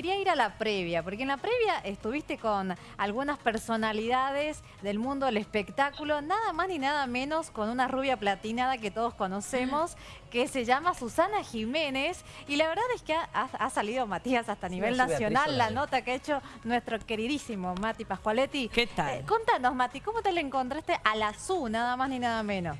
Quería ir a la previa, porque en la previa estuviste con algunas personalidades del mundo del espectáculo, nada más ni nada menos con una rubia platinada que todos conocemos, que se llama Susana Jiménez, y la verdad es que ha, ha salido Matías hasta a nivel nacional, la nota que ha hecho nuestro queridísimo Mati Pascualetti. ¿Qué tal? Eh, contanos, Mati, ¿cómo te le encontraste a la SU, nada más ni nada menos?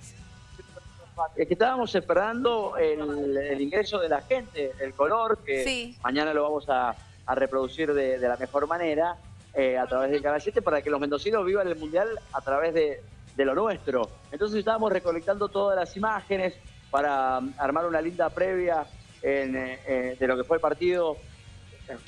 Es que estábamos esperando el, ingreso de la gente, el color, que mañana lo vamos a, a reproducir de, la mejor manera eh, a través del Canal 7 para que los mendocinos vivan el Mundial a través de, lo nuestro. Entonces estábamos recolectando todas las imágenes para um, armar una linda previa eh, eh, de lo que fue el partido.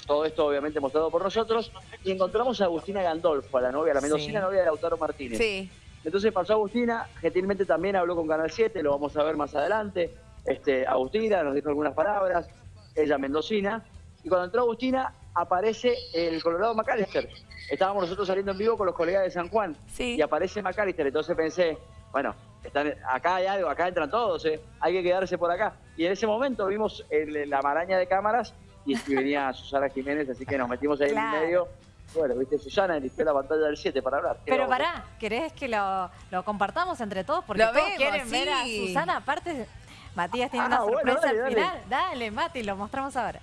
Todo esto obviamente mostrado por nosotros. Y encontramos a Agustina Gandolfo, a la novia, la mendocina novia de Lautaro Martínez. Sí. Entonces pasó Agustina, gentilmente también habló con Canal 7, lo vamos a ver más adelante. Este, Agustina nos dijo algunas palabras, ella mendocina, y cuando entró Agustina, aparece el Colorado McAllister. Estábamos nosotros saliendo en vivo con los colegas de San Juan. Y aparece McAllister. Entonces pensé, bueno, están, acá hay algo, acá entran todos, ¿eh? hay que quedarse por acá. Y en ese momento vimos la maraña de cámaras y, venía Susana Jiménez, así que nos metimos ahí en medio. Bueno, viste, Susana eligió la pantalla del 7 para hablar. Pero pará, ¿querés que lo, compartamos entre todos? Porque todos quieren ver a Susana. Aparte, Matías tiene una ah, sorpresa al final. Dale, Mati, lo mostramos ahora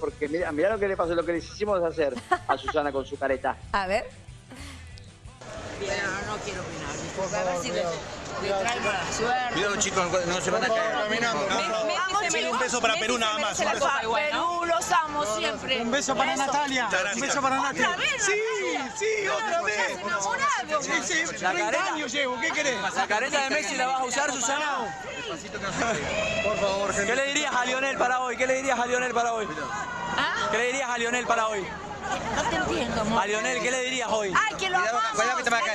porque mira, mira lo que le pasó, lo que le hicimos hacer a Susana con su careta. A ver. No quiero opinar, porque a ver si le, trae mala suerte. Cuidado chicos, no se van a caer. un beso para Perú nada más. Perú, los amo siempre. Un beso para Natalia. Un beso para Natalia. Sí, sí, otra vez. Sí, sí, 30 años llevo, ¿qué querés? ¿La careta de Messi la vas a usar, Susana? Por favor, gente. ¿Qué le dirías a Lionel para hoy? ¿Qué le dirías a Lionel para hoy? ¿Qué le dirías a Lionel para hoy? No te entiendo, amor. A Lionel, ¿qué le dirías hoy? ¡Ay, que lo amamos!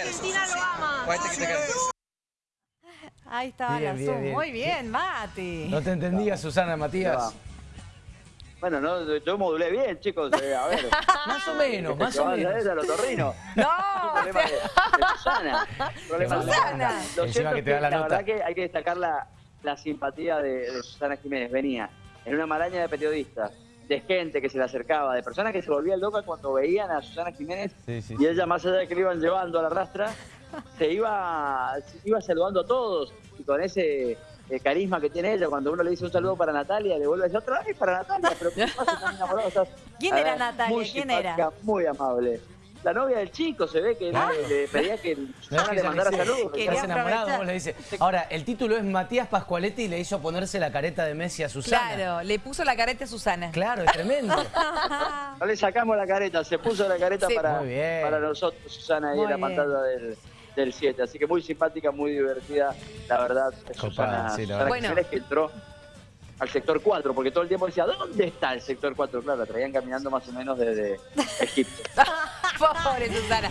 Argentina lo ama. Ahí estaba la Zoom. Muy bien, Mati. No te entendía, Susana, Matías. Bueno, no, yo modulé bien, chicos. Eh, a ver. más o menos, más o menos. A los torrinos. No. problema de, Susana. Problema Susana. Lo cierto que, la, verdad que hay que destacar la, la simpatía de, Susana Jiménez. Venía en una maraña de periodistas, de gente que se le acercaba, de personas que se volvían locas cuando veían a Susana Jiménez y ella, más allá de que le iban llevando a la rastra, se iba, iba saludando a todos y con ese eh, carisma que tiene ella, cuando uno le dice un saludo para Natalia, le vuelve a decir otra vez para Natalia, pero ¿qué pasa ¿Quién era Natalia? ¿Quién era? Muy amable la novia del chico, se ve que le pedía que Susana le mandara saludos. Estás enamorado, vos le dice. Ahora, el título es Matías Pascualetti y le hizo ponerse la careta de Messi a Susana. Claro, le puso la careta a Susana. Claro, es tremendo. no le sacamos la careta, se puso la careta para, para nosotros, Susana, ahí en la pantalla del del 7. Así que muy simpática, muy divertida, la verdad. Susana, sí, Susana bueno. que entró al sector 4, porque todo el tiempo decía, ¿dónde está el sector 4? Claro, la traían caminando más o menos desde Egipto. Pobre Susana.